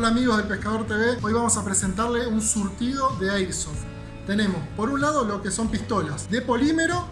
Hola amigos del Pescador TV, hoy vamos a presentarle un surtido de Airsoft. Tenemos por un lado lo que son pistolas de polímero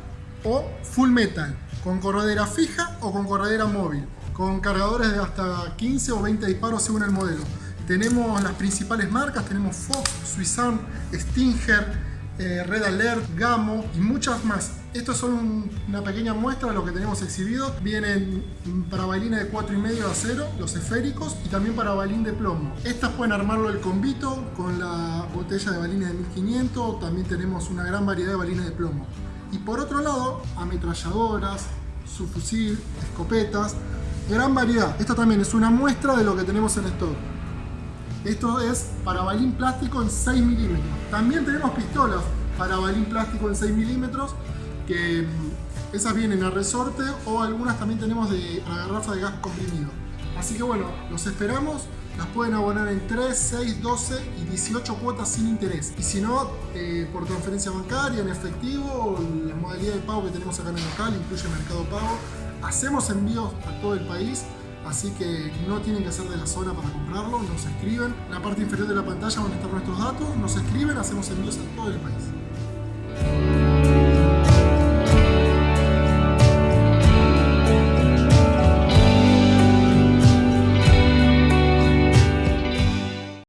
o full metal, con corredera fija o con corredera móvil, con cargadores de hasta 15 o 20 disparos según el modelo. Tenemos las principales marcas, tenemos Fox, Swissarm, Stinger, eh, Red Alert, Gamo y muchas más. Estos son una pequeña muestra de lo que tenemos exhibido. Vienen para bailines de 4,5 de acero, los esféricos, y también para balín de plomo. Estas pueden armarlo el combito con la botella de balines de 1500. También tenemos una gran variedad de balines de plomo. Y por otro lado, ametralladoras, subfusil, escopetas, gran variedad. Esta también es una muestra de lo que tenemos en stock. Esto es para balín plástico en 6 milímetros. También tenemos pistolas para balín plástico en 6 milímetros que mm, esas vienen a resorte o algunas también tenemos de la garrafa de gas comprimido. Así que bueno, los esperamos. Las pueden abonar en 3, 6, 12 y 18 cuotas sin interés. Y si no, eh, por transferencia bancaria, en efectivo, la modalidad de pago que tenemos acá en el local, incluye Mercado Pago. Hacemos envíos a todo el país así que no tienen que ser de la zona para comprarlo, nos escriben. En la parte inferior de la pantalla van a estar nuestros datos, nos escriben, hacemos envíos a todo el país.